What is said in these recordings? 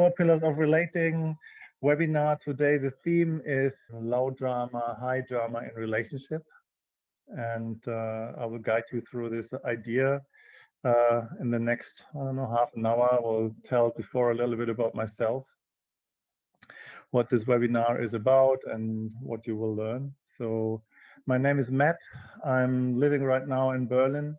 four pillars of relating webinar today. The theme is low drama, high drama in relationship. And uh, I will guide you through this idea uh, in the next, I don't know, half an hour. I will tell before a little bit about myself, what this webinar is about and what you will learn. So my name is Matt. I'm living right now in Berlin.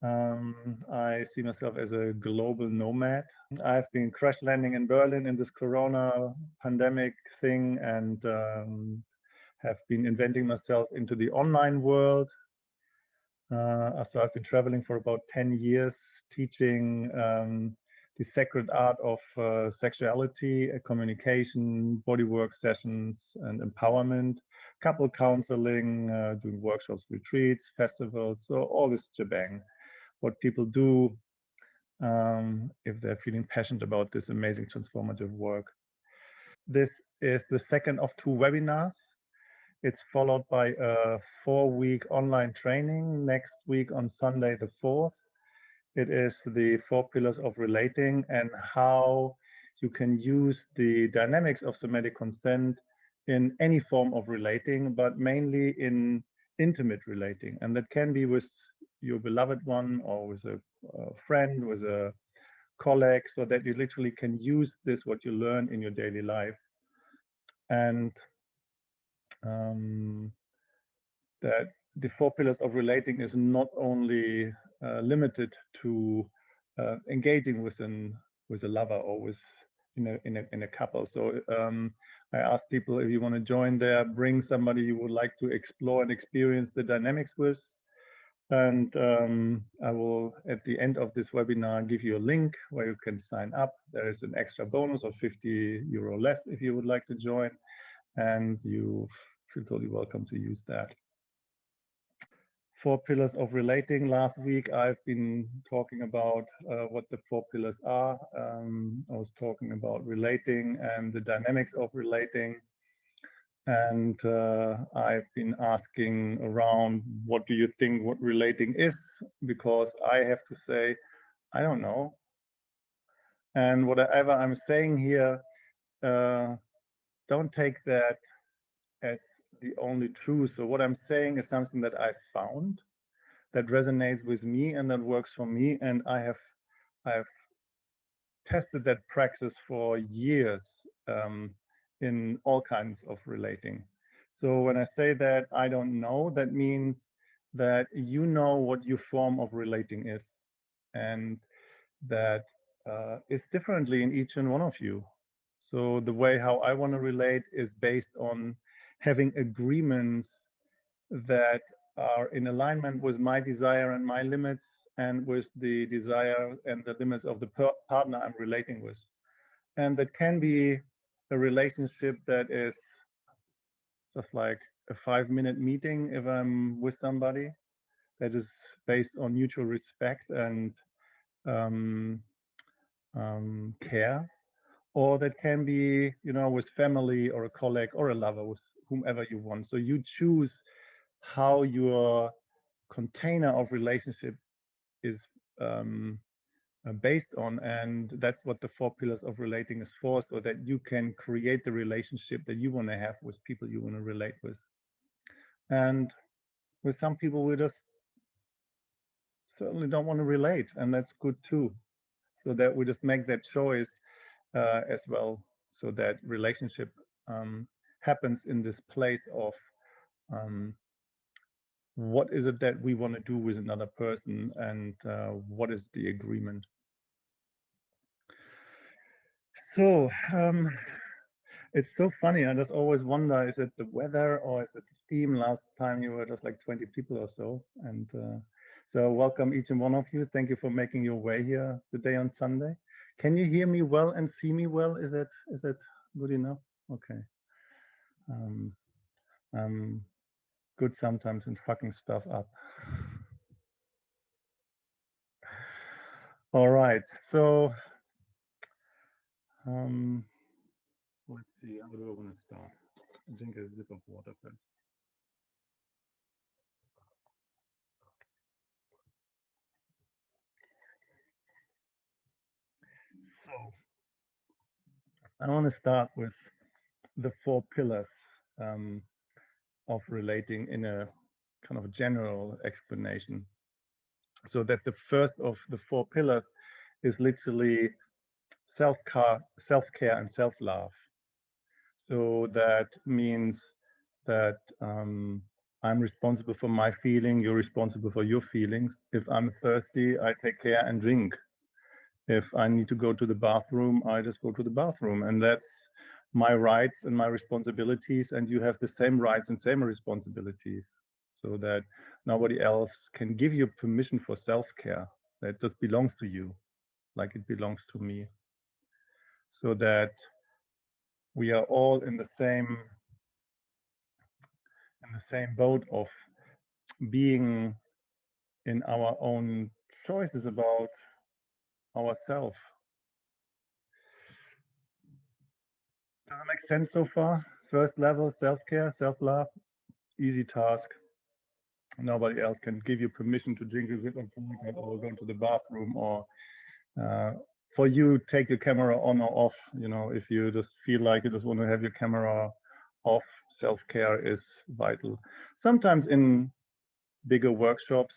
Um, I see myself as a global nomad. I've been crash landing in Berlin in this Corona pandemic thing and um, have been inventing myself into the online world. Uh, so I've been traveling for about 10 years, teaching um, the sacred art of uh, sexuality, uh, communication, bodywork sessions, and empowerment, couple counseling, uh, doing workshops, retreats, festivals, so all this shebang what people do um, if they're feeling passionate about this amazing transformative work. This is the second of two webinars. It's followed by a four-week online training next week on Sunday the 4th. It is the four pillars of relating and how you can use the dynamics of somatic consent in any form of relating, but mainly in intimate relating. And that can be with your beloved one or with a, a friend, with a colleague, so that you literally can use this, what you learn in your daily life. And um, that the four pillars of relating is not only uh, limited to uh, engaging with an with a lover or with in a in a in a couple. So um, I ask people if you want to join there, bring somebody you would like to explore and experience the dynamics with. And um, I will, at the end of this webinar, give you a link where you can sign up. There is an extra bonus of 50 euro less if you would like to join, and you feel totally welcome to use that. Four pillars of relating. Last week, I've been talking about uh, what the four pillars are. Um, I was talking about relating and the dynamics of relating and uh, I've been asking around what do you think what relating is? Because I have to say I don't know. And whatever I'm saying here uh, don't take that as the only truth. So what I'm saying is something that I found that resonates with me and that works for me. And I have I've tested that practice for years. Um, in all kinds of relating. So when I say that I don't know, that means that you know what your form of relating is and that uh, differently in each and one of you. So the way how I want to relate is based on having agreements that are in alignment with my desire and my limits and with the desire and the limits of the partner I'm relating with. And that can be a relationship that is just like a five minute meeting if I'm with somebody that is based on mutual respect and um, um, care, or that can be, you know, with family or a colleague or a lover, with whomever you want. So you choose how your container of relationship is um, based on. And that's what the four pillars of relating is for, so that you can create the relationship that you want to have with people you want to relate with. And with some people, we just certainly don't want to relate, and that's good too. So that we just make that choice uh, as well, so that relationship um, happens in this place of um, what is it that we want to do with another person and uh, what is the agreement so um, it's so funny i just always wonder is it the weather or is it the theme last time you were just like 20 people or so and uh, so welcome each and one of you. Thank you for making your way here today on sunday. Can you hear me well and see me well? Is it is it good enough? Okay. Um, um, good sometimes in fucking stuff up. All right, so um, let's see, how do I want to start? I drink a sip of water first. So I want to start with the four pillars um, of relating in a kind of general explanation. So that the first of the four pillars is literally self-care self -care and self-love. So that means that um, I'm responsible for my feeling, you're responsible for your feelings. If I'm thirsty, I take care and drink. If I need to go to the bathroom, I just go to the bathroom. And that's my rights and my responsibilities. And you have the same rights and same responsibilities so that nobody else can give you permission for self-care. That just belongs to you, like it belongs to me. So that we are all in the same in the same boat of being in our own choices about ourselves. Does it make sense so far? First level, self-care, self-love, easy task. Nobody else can give you permission to drink a bit or go to the bathroom or uh, for you, take your camera on or off. You know, if you just feel like you just want to have your camera off, self-care is vital. Sometimes in bigger workshops,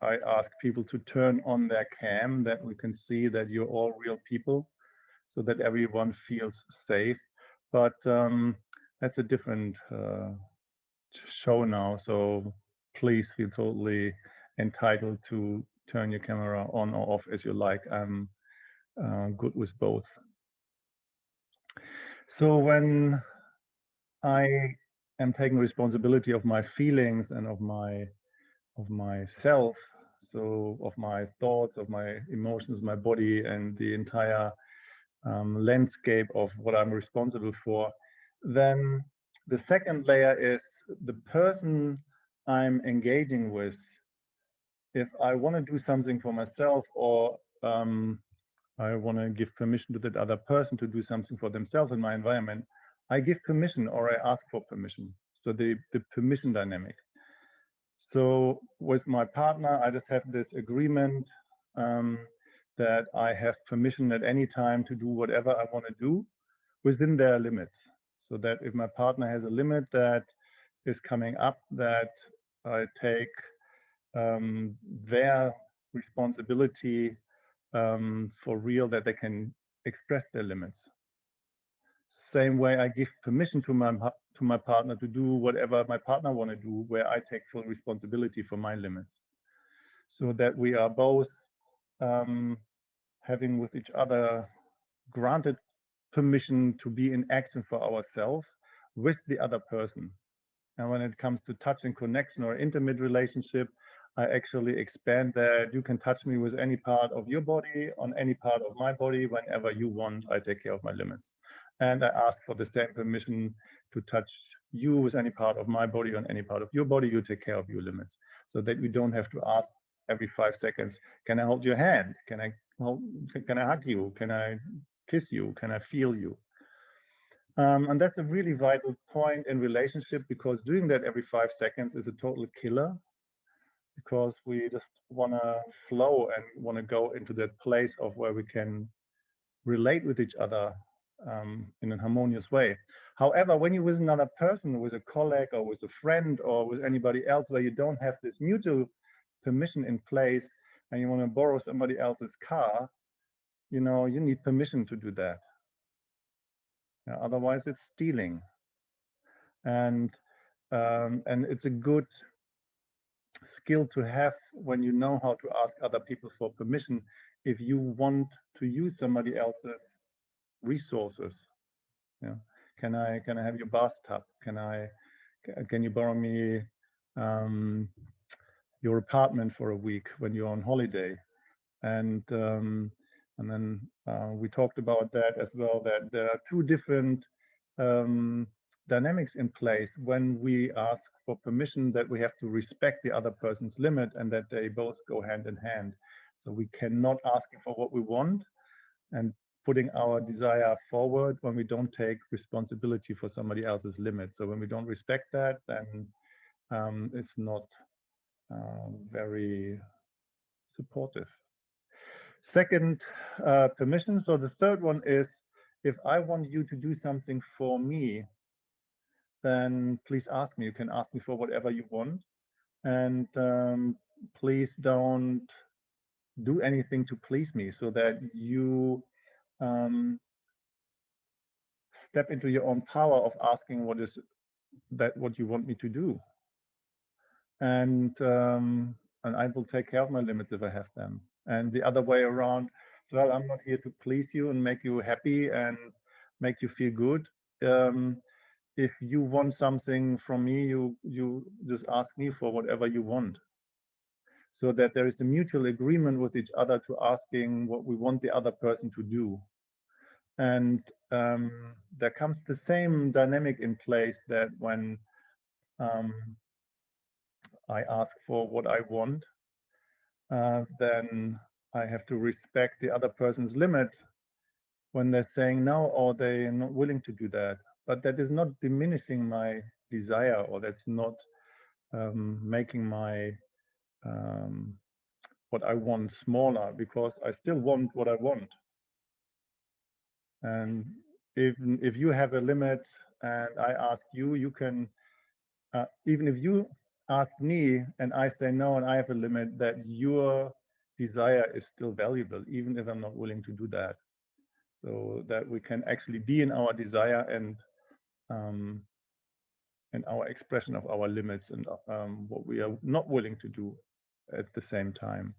I ask people to turn on their cam that we can see that you're all real people so that everyone feels safe. But um, that's a different uh, show now. So please feel totally entitled to turn your camera on or off as you like. I'm uh, good with both. So when I am taking responsibility of my feelings and of my of myself, so of my thoughts, of my emotions, my body, and the entire um, landscape of what I'm responsible for, then the second layer is the person I'm engaging with. If I want to do something for myself or um, I want to give permission to that other person to do something for themselves in my environment, I give permission or I ask for permission. So the, the permission dynamic. So with my partner, I just have this agreement um, that I have permission at any time to do whatever I want to do within their limits. So that if my partner has a limit that is coming up, that I take um, their responsibility um, for real, that they can express their limits. Same way I give permission to my to my partner to do whatever my partner want to do, where I take full responsibility for my limits, so that we are both um, having with each other granted permission to be in action for ourselves with the other person. And when it comes to touch and connection or intimate relationship, I actually expand that. You can touch me with any part of your body, on any part of my body, whenever you want. I take care of my limits. And I ask for the same permission to touch you with any part of my body on any part of your body. You take care of your limits so that we don't have to ask every five seconds, can I hold your hand? Can I hold, can I hug you? Can I kiss you? Can I feel you? Um, and that's a really vital point in relationship because doing that every five seconds is a total killer because we just want to flow and want to go into that place of where we can relate with each other um, in a harmonious way. However, when you're with another person, with a colleague or with a friend or with anybody else where you don't have this mutual permission in place and you want to borrow somebody else's car, you know, you need permission to do that. Yeah, otherwise, it's stealing. And um, and it's a good skill to have when you know how to ask other people for permission if you want to use somebody else's resources. Yeah. Can I can I have your bathtub? Can I can you borrow me um, your apartment for a week when you're on holiday? And um, and then uh, we talked about that as well. That there are two different um, dynamics in place when we ask for permission that we have to respect the other person's limit and that they both go hand in hand. So we cannot ask for what we want and putting our desire forward when we don't take responsibility for somebody else's limit. So when we don't respect that, then um, it's not uh, very supportive. Second, uh, permission. So the third one is if I want you to do something for me, then please ask me. You can ask me for whatever you want. And um, please don't do anything to please me so that you um, step into your own power of asking what is that what you want me to do and um, and I will take care of my limits if I have them and the other way around well I'm not here to please you and make you happy and make you feel good um, if you want something from me you you just ask me for whatever you want so that there is a mutual agreement with each other to asking what we want the other person to do and um, there comes the same dynamic in place that when um, I ask for what I want, uh, then I have to respect the other person's limit when they're saying no or they're not willing to do that. But that is not diminishing my desire or that's not um, making my um, what I want smaller because I still want what I want. And if if you have a limit and I ask you, you can uh, even if you ask me and I say no and I have a limit, that your desire is still valuable, even if I'm not willing to do that. So that we can actually be in our desire and um, and our expression of our limits and um, what we are not willing to do at the same time.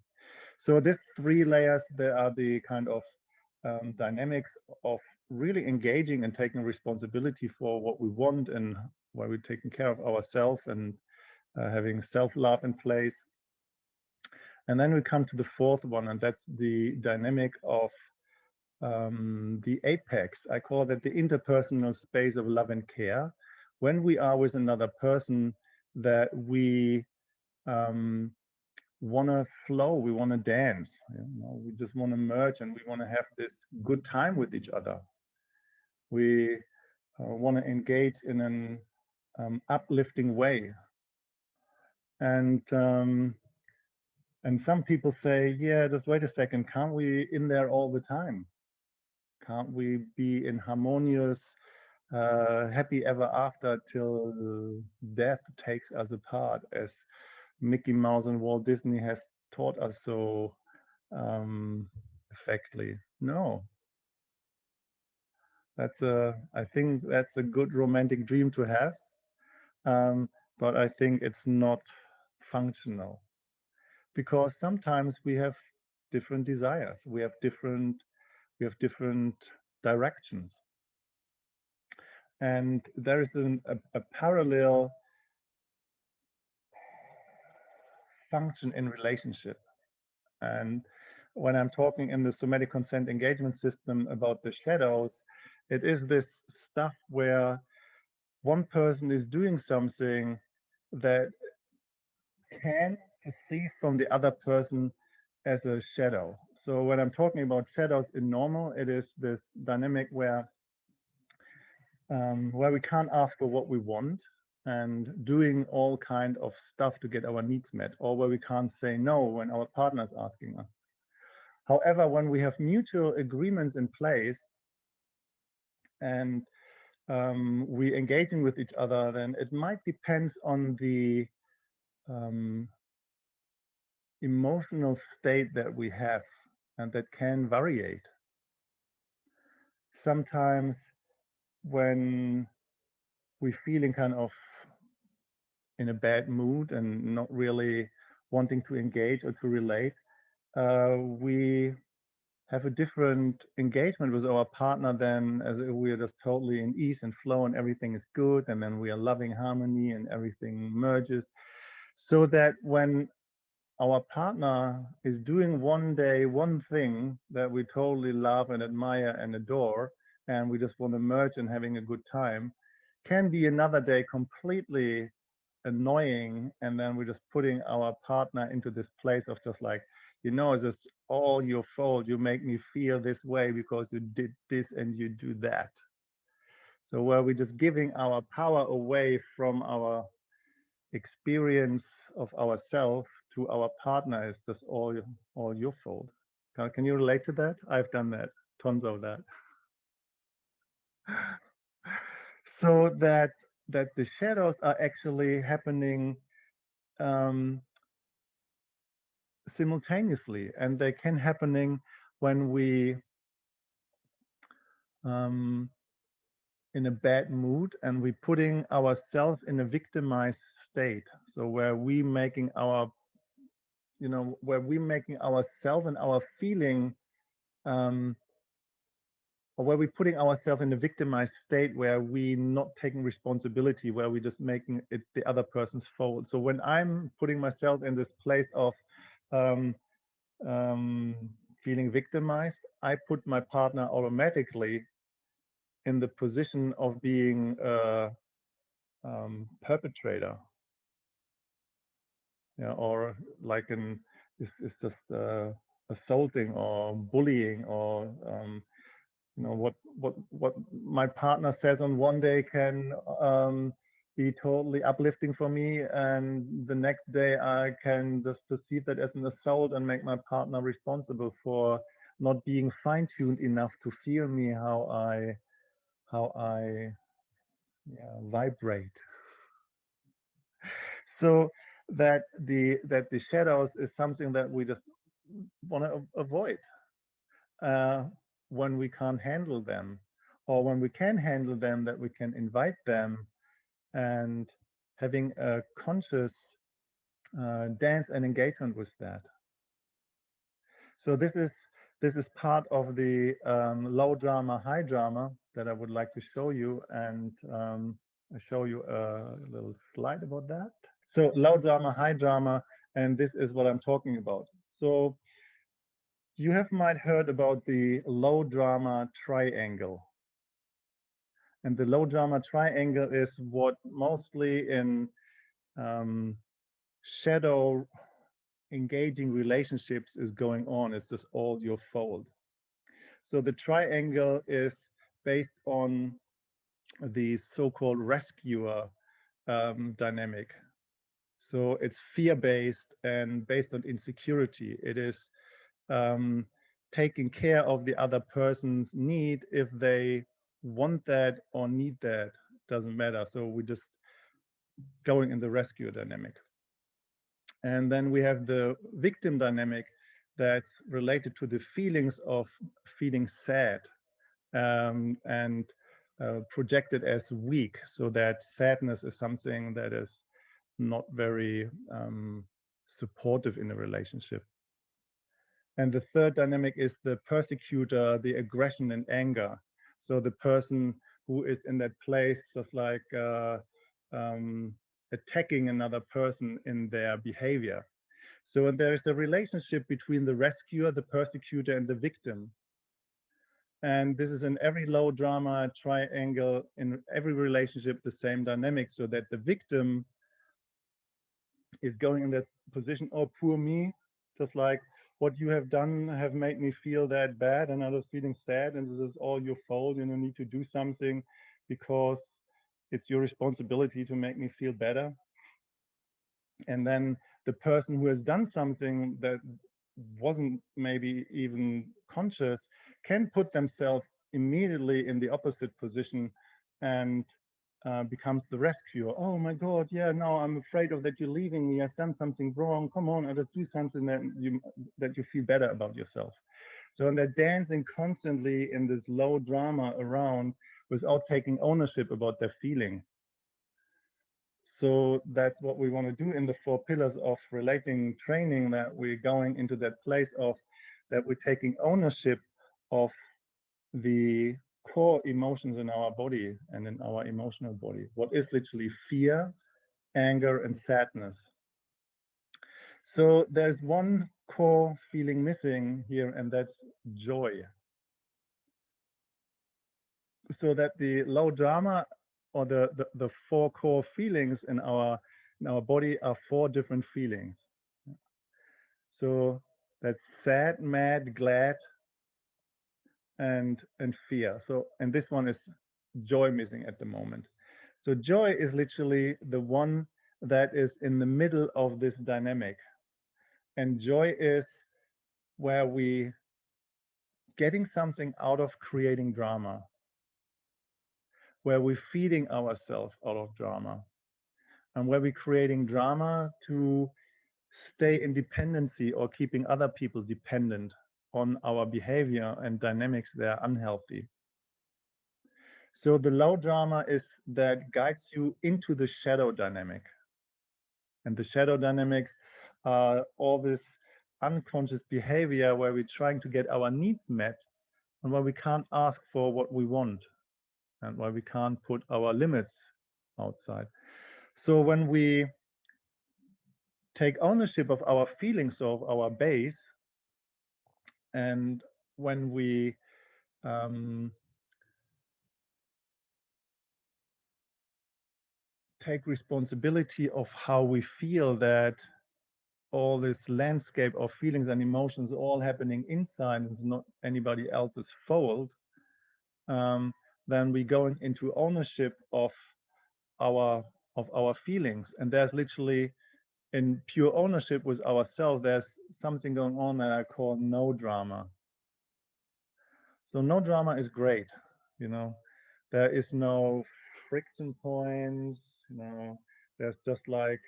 So these three layers, they are the kind of um, dynamics of really engaging and taking responsibility for what we want and why we're taking care of ourselves and uh, having self-love in place. And then we come to the fourth one, and that's the dynamic of um, the apex. I call that the interpersonal space of love and care. When we are with another person, that we um, want to flow, we want to dance, you know, we just want to merge and we want to have this good time with each other. We uh, want to engage in an um, uplifting way. And um, and some people say, yeah, just wait a second, can't we in there all the time? Can't we be in harmonious, uh, happy ever after till death takes us apart, as Mickey Mouse and Walt Disney has taught us so um, effectively. No. That's a, I think that's a good romantic dream to have, um, but I think it's not functional because sometimes we have different desires, we have different, we have different directions, and there is an, a, a parallel function in relationship. And when I'm talking in the somatic consent engagement system about the shadows, it is this stuff where one person is doing something that can perceive from the other person as a shadow. So when I'm talking about shadows in normal, it is this dynamic where um, where we can't ask for what we want, and doing all kind of stuff to get our needs met or where we can't say no when our partner is asking us. However, when we have mutual agreements in place and um, we engaging with each other, then it might depend on the um, emotional state that we have and that can variate. Sometimes when we're feeling kind of in a bad mood and not really wanting to engage or to relate, uh, we have a different engagement with our partner than as if we are just totally in ease and flow and everything is good and then we are loving harmony and everything merges. So that when our partner is doing one day one thing that we totally love and admire and adore, and we just want to merge and having a good time, can be another day completely annoying and then we're just putting our partner into this place of just like you know it's just all your fault. You make me feel this way because you did this and you do that. So where we're just giving our power away from our experience of ourselves to our partner is just all all your fault. Can, can you relate to that? I've done that. Tons of that. So that that the shadows are actually happening um, simultaneously and they can happening when we um, in a bad mood and we putting ourselves in a victimized state. So where we making our you know where we're making ourselves and our feeling um, or where we're putting ourselves in a victimized state where we not taking responsibility, where we're just making it the other person's fault. So when I'm putting myself in this place of um, um, feeling victimized, I put my partner automatically in the position of being a um, perpetrator. Yeah, or like an is is just uh, assaulting or bullying or um, you know what what what my partner says on one day can um, be totally uplifting for me and the next day i can just perceive that as an assault and make my partner responsible for not being fine-tuned enough to feel me how i how i yeah, vibrate. So that the that the shadows is something that we just want to avoid uh, when we can't handle them or when we can handle them that we can invite them and having a conscious uh, dance and engagement with that. So this is this is part of the um, low drama high drama that i would like to show you and um, show you a little slide about that so low drama high drama and this is what i'm talking about so you have might heard about the low drama triangle. And the low drama triangle is what mostly in um, shadow engaging relationships is going on. It's just all your fault. So the triangle is based on the so-called rescuer um, dynamic. So it's fear-based and based on insecurity. It is um, taking care of the other person's need if they want that or need that. Doesn't matter. So we're just going in the rescue dynamic. And then we have the victim dynamic that's related to the feelings of feeling sad um, and uh, projected as weak. So that sadness is something that is not very um, supportive in a relationship and the third dynamic is the persecutor, the aggression and anger. So the person who is in that place just like uh, um, attacking another person in their behavior. So there is a relationship between the rescuer, the persecutor, and the victim. And this is in every low drama triangle, in every relationship, the same dynamic, so that the victim is going in that position, oh, poor me, just like what you have done have made me feel that bad and I was feeling sad and this is all your fault and you need to do something because it's your responsibility to make me feel better. And then the person who has done something that wasn't maybe even conscious can put themselves immediately in the opposite position and uh, becomes the rescuer. Oh my God, yeah, no, I'm afraid of that you're leaving me. I've done something wrong. Come on, I just do something that you that you feel better about yourself. So and they're dancing constantly in this low drama around without taking ownership about their feelings. So that's what we want to do in the four pillars of relating training, that we're going into that place of that we're taking ownership of the core emotions in our body and in our emotional body. What is literally fear, anger, and sadness. So there's one core feeling missing here, and that's joy. So that the low drama or the, the, the four core feelings in our in our body are four different feelings. So that's sad, mad, glad, and and fear. So and this one is joy missing at the moment. So joy is literally the one that is in the middle of this dynamic. And joy is where we getting something out of creating drama. where we're feeding ourselves out of drama and where we're creating drama to stay in dependency or keeping other people dependent on our behavior and dynamics that are unhealthy. So the low drama is that guides you into the shadow dynamic. And the shadow dynamics are all this unconscious behavior where we're trying to get our needs met and where we can't ask for what we want and where we can't put our limits outside. So when we take ownership of our feelings of our base and when we um, take responsibility of how we feel that all this landscape of feelings and emotions all happening inside and not anybody else's fault, um, then we going into ownership of our of our feelings. And there's literally in pure ownership with ourselves, there's something going on that I call no drama. So no drama is great, you know. There is no friction points, you know. There's just like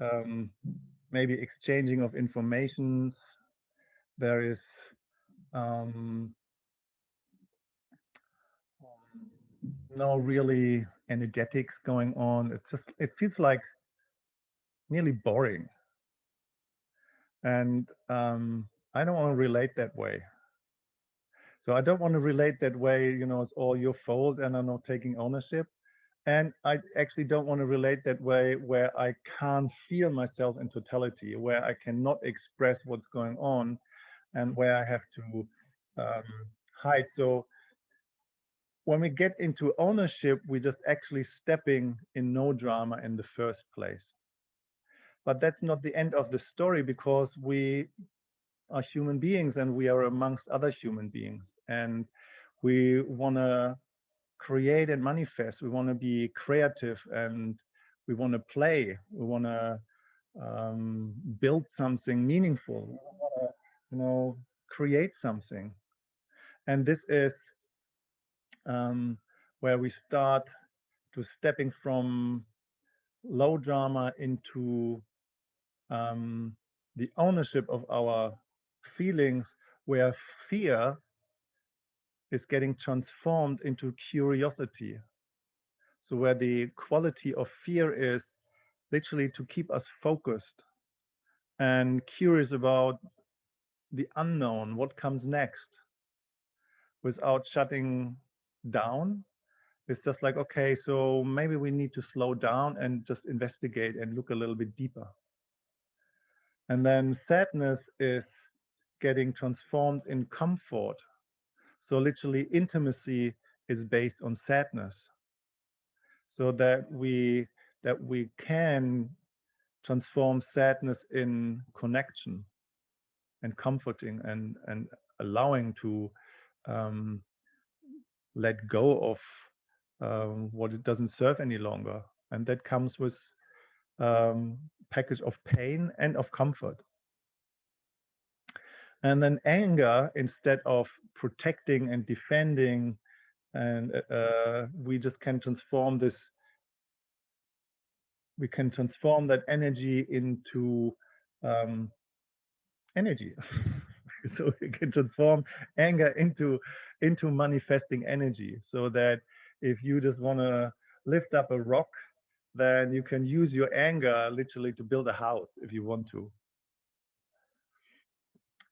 um, maybe exchanging of information. There is um, no really energetics going on. It's just it feels like nearly boring. And um, I don't want to relate that way. So I don't want to relate that way, you know, it's all your fault and I'm not taking ownership. And I actually don't want to relate that way where I can't feel myself in totality, where I cannot express what's going on and where I have to um, hide. So when we get into ownership, we're just actually stepping in no drama in the first place. But that's not the end of the story because we are human beings and we are amongst other human beings. And we want to create and manifest. We want to be creative and we want to play. We want to um, build something meaningful. We want to, you know, create something. And this is um, where we start to stepping from low drama into um, the ownership of our feelings where fear is getting transformed into curiosity. So where the quality of fear is literally to keep us focused and curious about the unknown, what comes next, without shutting down. It's just like, okay, so maybe we need to slow down and just investigate and look a little bit deeper. And then sadness is getting transformed in comfort. So literally intimacy is based on sadness. So that we that we can transform sadness in connection and comforting and and allowing to um, let go of um, what it doesn't serve any longer and that comes with um, package of pain and of comfort. And then anger, instead of protecting and defending, and uh, we just can transform this, we can transform that energy into um, energy. so we can transform anger into into manifesting energy so that if you just want to lift up a rock then you can use your anger literally to build a house if you want to.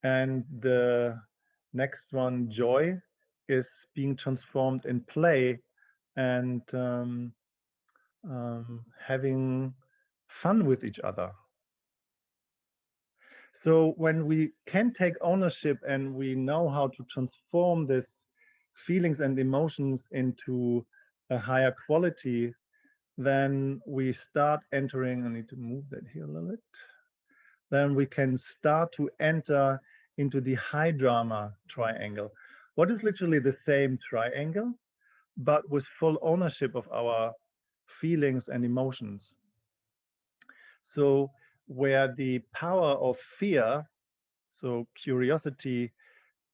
And the next one, joy, is being transformed in play and um, um, having fun with each other. So when we can take ownership and we know how to transform these feelings and emotions into a higher quality, then we start entering, I need to move that here a little bit, then we can start to enter into the high drama triangle. What is literally the same triangle, but with full ownership of our feelings and emotions. So where the power of fear, so curiosity,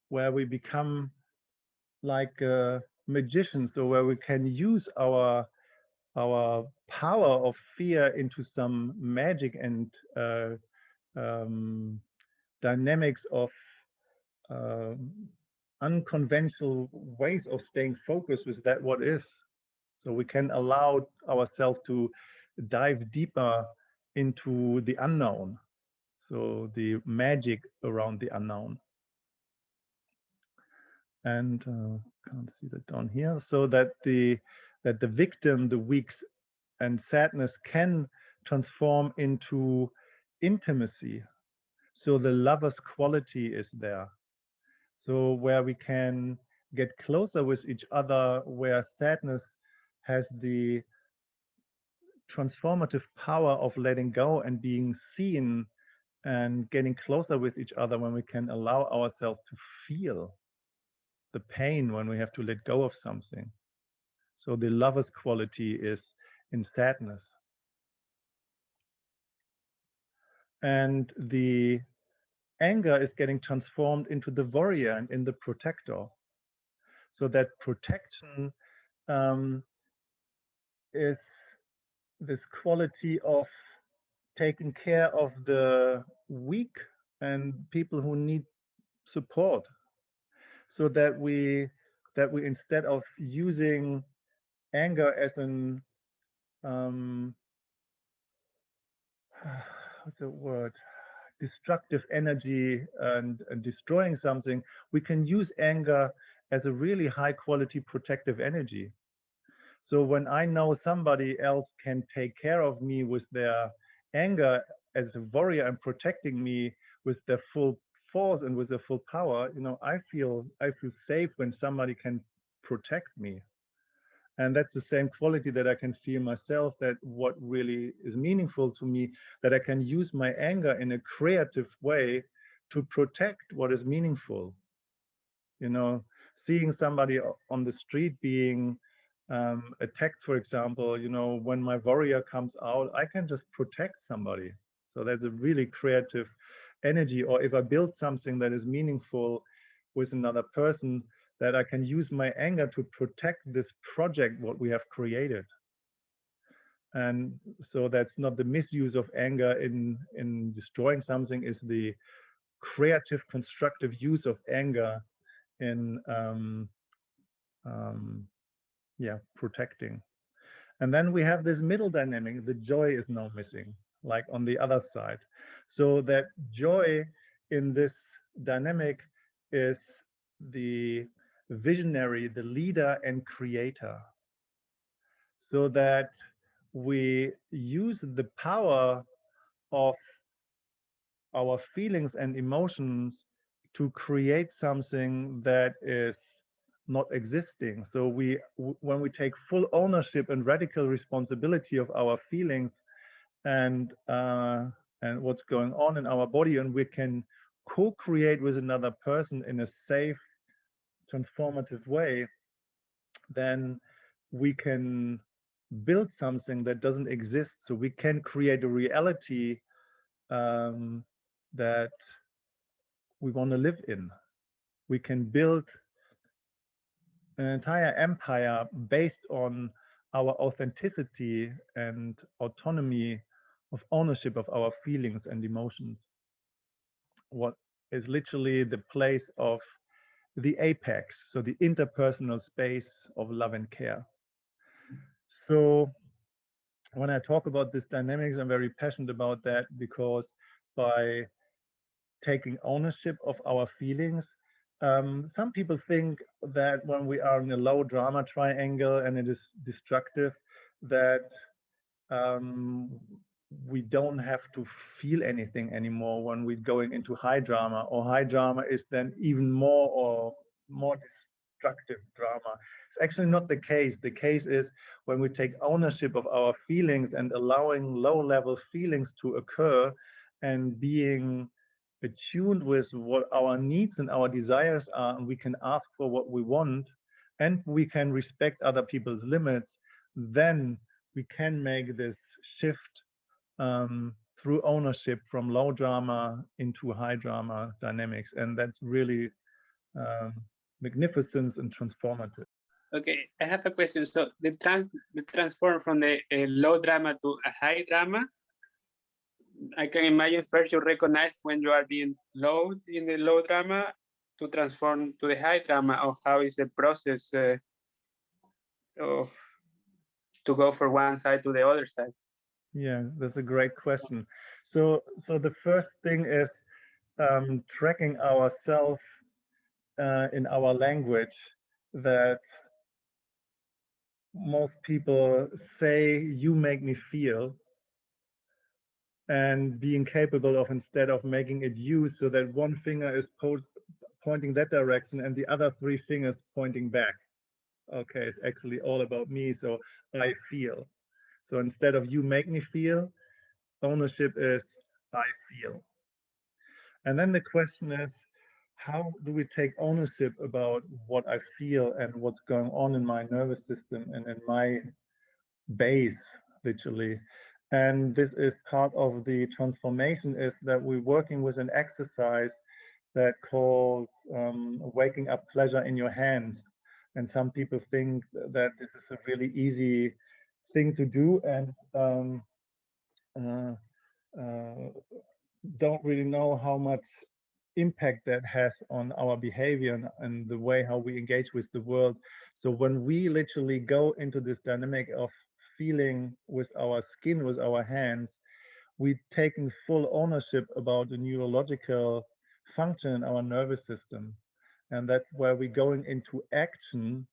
where we become like a magician, so where we can use our our power of fear into some magic and uh, um, dynamics of uh, unconventional ways of staying focused with that what is. So we can allow ourselves to dive deeper into the unknown. So the magic around the unknown. And uh, can't see that down here. So that the that the victim, the weaks and sadness can transform into intimacy. So the lover's quality is there. So where we can get closer with each other, where sadness has the transformative power of letting go and being seen and getting closer with each other when we can allow ourselves to feel the pain when we have to let go of something. So the lover's quality is in sadness. And the anger is getting transformed into the warrior and in the protector. So that protection um, is this quality of taking care of the weak and people who need support so that we that we instead of using anger as an um, what's the word? Destructive energy and, and destroying something we can use anger as a really high quality protective energy. So when i know somebody else can take care of me with their anger as a warrior and protecting me with their full force and with their full power you know i feel i feel safe when somebody can protect me and that's the same quality that i can feel myself that what really is meaningful to me that i can use my anger in a creative way to protect what is meaningful. You know seeing somebody on the street being um, attacked for example you know when my warrior comes out i can just protect somebody. So that's a really creative energy or if i build something that is meaningful with another person that I can use my anger to protect this project, what we have created. And so that's not the misuse of anger in, in destroying something is the creative, constructive use of anger in, um, um, yeah, protecting. And then we have this middle dynamic, the joy is now missing, like on the other side. So that joy in this dynamic is the visionary, the leader and creator, so that we use the power of our feelings and emotions to create something that is not existing. So we, when we take full ownership and radical responsibility of our feelings and uh, and what's going on in our body, and we can co-create with another person in a safe transformative way, then we can build something that doesn't exist. So we can create a reality um, that we want to live in. We can build an entire empire based on our authenticity and autonomy of ownership of our feelings and emotions. What is literally the place of the apex, so the interpersonal space of love and care. So when I talk about this dynamics, I'm very passionate about that because by taking ownership of our feelings, um, some people think that when we are in a low drama triangle and it is destructive, that um, we don't have to feel anything anymore when we're going into high drama or high drama is then even more or more destructive drama. It's actually not the case. The case is when we take ownership of our feelings and allowing low level feelings to occur and being attuned with what our needs and our desires are and we can ask for what we want and we can respect other people's limits then we can make this shift um, through ownership from low drama into high drama dynamics. And that's really um, magnificent and transformative. Okay, I have a question. So the trans the transform from the uh, low drama to a high drama. I can imagine first you recognize when you are being low in the low drama to transform to the high drama, or how is the process uh, of to go from one side to the other side? Yeah, that's a great question. So, so the first thing is um, tracking ourselves uh, in our language that most people say you make me feel and being capable of instead of making it you so that one finger is pointing that direction and the other three fingers pointing back okay it's actually all about me so i feel so instead of you make me feel ownership is i feel and then the question is how do we take ownership about what I feel and what's going on in my nervous system and in my base, literally. And this is part of the transformation is that we're working with an exercise that calls um, waking up pleasure in your hands. And some people think that this is a really easy thing to do and um, uh, uh, don't really know how much impact that has on our behavior and, and, the way how we engage with the world. So when we literally go into this dynamic of feeling with our skin, with our hands, we're taking full ownership about the neurological function in our nervous system. And that's where we're going into action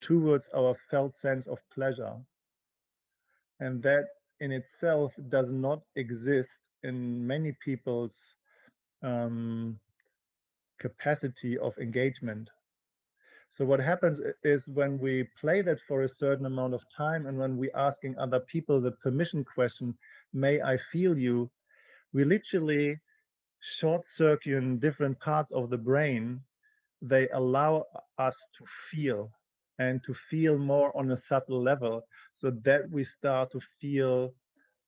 towards our felt sense of pleasure. And that in itself does not exist in many people's um, capacity of engagement. So what happens is when we play that for a certain amount of time and when we asking other people the permission question, may I feel you, we literally short circuit in different parts of the brain. They allow us to feel and to feel more on a subtle level so that we start to feel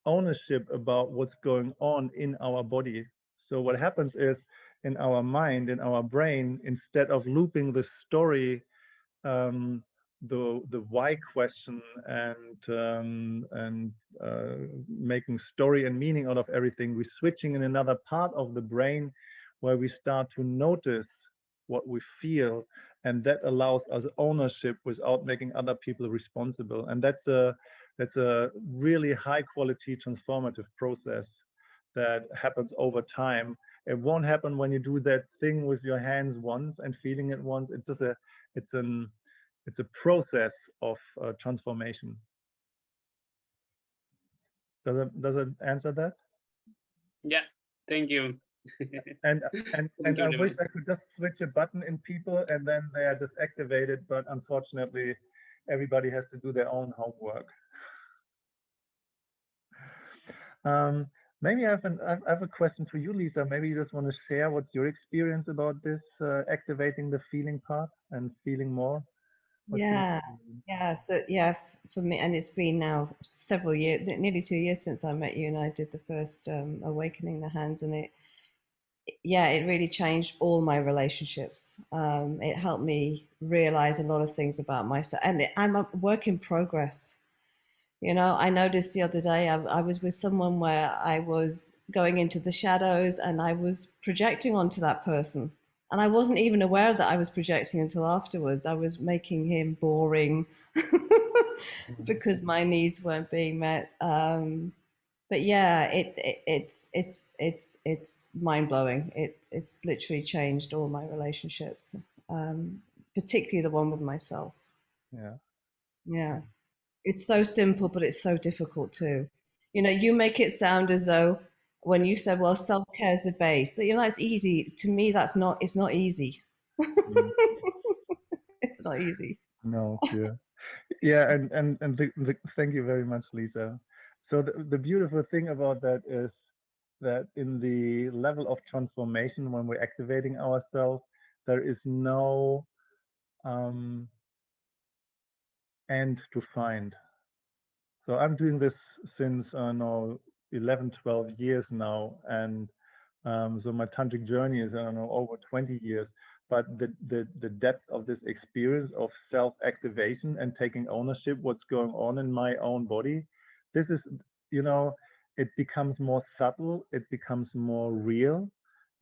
ownership about what's going on in our body. So what happens is in our mind, in our brain, instead of looping the story, um, the the why question and um, and uh, making story and meaning out of everything, we're switching in another part of the brain where we start to notice what we feel, and that allows us ownership without making other people responsible. And that's a that's a really high quality transformative process that happens over time. It won't happen when you do that thing with your hands once and feeling it once. It's just a, it's an, it's a process of uh, transformation. Does it, does it answer that? Yeah, thank you. and and, and I wish I could just switch a button in people and then they are disactivated, but unfortunately, everybody has to do their own homework. Um, Maybe I have, an, I have a question for you, Lisa. Maybe you just want to share what's your experience about this uh, activating the feeling part and feeling more. What yeah, yeah. So yeah, for me, and it's been now several years, nearly two years since I met you, and I did the first um, awakening the hands, and it, yeah, it really changed all my relationships. Um, it helped me realize a lot of things about myself, and I'm a work in progress. You know, I noticed the other day I, I, was with someone where I was going into the shadows and I was projecting onto that person. And I wasn't even aware that I was projecting until afterwards. I was making him boring because my needs weren't being met. Um, but yeah, it, it, it's it's it's it's mind blowing. It it's literally changed all my relationships, um, particularly the one with myself. Yeah. Yeah. It's so simple, but it's so difficult too. You know, you make it sound as though when you said, well, self-care is the base, that you know, that's easy. To me, that's not, it's not easy. Mm. it's not easy. No, yeah. Yeah, and and and the, the, thank you very much, Lisa. So the, the beautiful thing about that is that in the level of transformation, when we're activating ourselves, there is no um, and to find. So I'm doing this since uh, now 11, 12 years now. And um, so my tantric journey is, I don't know, over 20 years. but the, the, the depth of this experience of self-activation and taking ownership what's going on in my own body, this is, you know, it becomes more subtle, it becomes more real,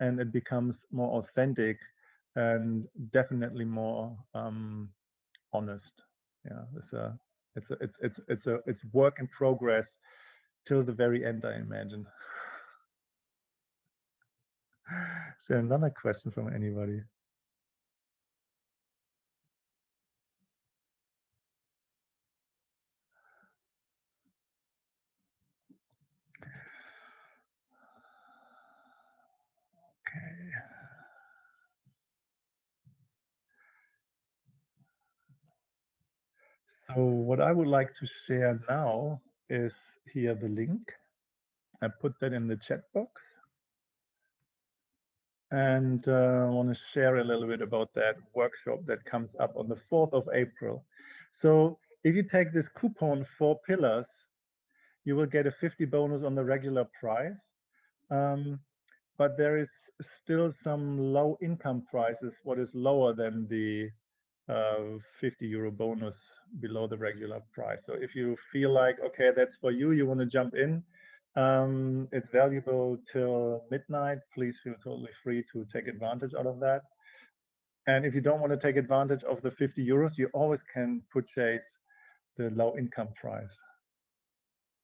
and it becomes more authentic and definitely more um, honest. Yeah, it's a, it's a, it's it's it's a it's work in progress till the very end, I imagine. Is there another question from anybody? So what I would like to share now is here the link. I put that in the chat box. And uh, I want to share a little bit about that workshop that comes up on the 4th of April. So if you take this coupon, four pillars, you will get a 50 bonus on the regular price. Um, but there is still some low income prices, what is lower than the uh, 50 euro bonus below the regular price. So if you feel like, okay, that's for you, you want to jump in, um, it's valuable till midnight. Please feel totally free to take advantage out of that. And if you don't want to take advantage of the 50 euros, you always can purchase the low income price.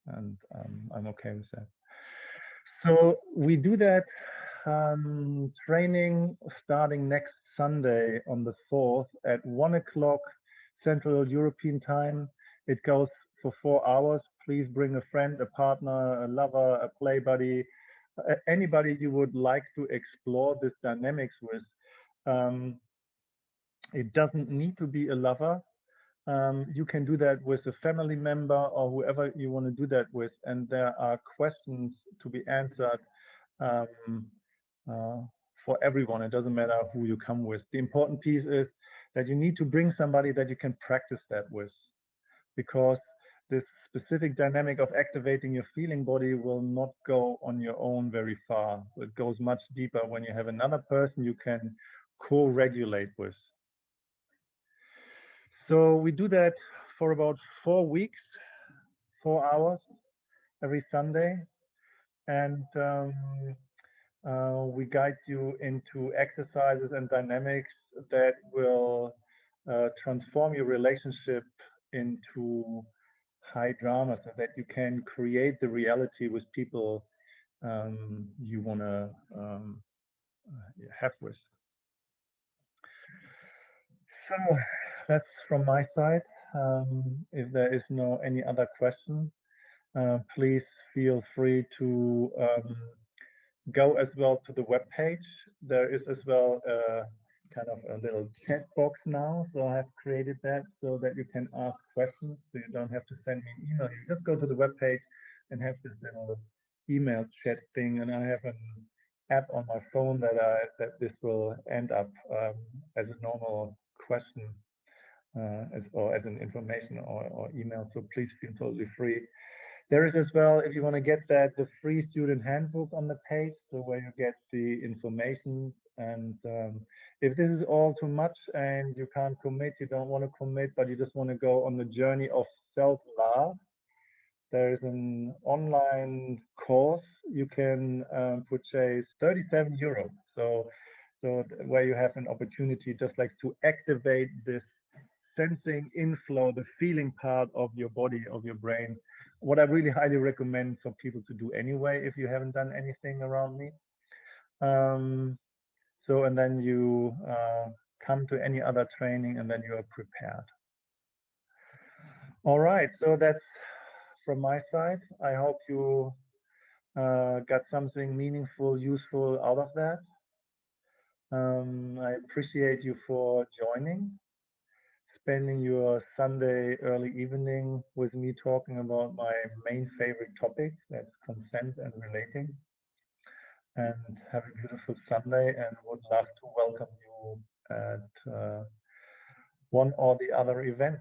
And um, I'm okay with that. So we do that um, training starting next Sunday on the 4th at 1 o'clock Central European time. It goes for four hours. Please bring a friend, a partner, a lover, a play buddy, anybody you would like to explore this dynamics with. Um, it doesn't need to be a lover. Um, you can do that with a family member or whoever you want to do that with. And there are questions to be answered um, for everyone. It doesn't matter who you come with. The important piece is that you need to bring somebody that you can practice that with because this specific dynamic of activating your feeling body will not go on your own very far. So it goes much deeper when you have another person you can co-regulate with. So we do that for about four weeks, four hours every Sunday. And um, uh, we guide you into exercises and dynamics that will uh, transform your relationship into high drama so that you can create the reality with people um, you want to um, uh, have with. So that's from my side. Um, if there is no any other question, uh, please feel free to um, go as well to the web page. There is as well a kind of a little chat box now. So I have created that so that you can ask questions. So you don't have to send me an email. You just go to the web page and have this little email chat thing. And I have an app on my phone that I that this will end up um, as a normal question uh, as or as an information or, or email. So please feel totally free there is as well, if you want to get that, the free student handbook on the page, so where you get the information. And um, if this is all too much and you can't commit, you don't want to commit, but you just want to go on the journey of self-love, there is an online course you can um, purchase 37 euros. So, so where you have an opportunity just like to activate this sensing inflow, the feeling part of your body, of your brain, what I really highly recommend for people to do anyway if you haven't done anything around me. Um, so, and then you uh, come to any other training and then you are prepared. All right, so that's from my side. I hope you uh, got something meaningful, useful out of that. Um, I appreciate you for joining spending your Sunday early evening with me talking about my main favorite topic, that's consent and relating. And have a beautiful Sunday and would love to welcome you at uh, one or the other event.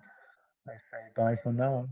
I say bye for now.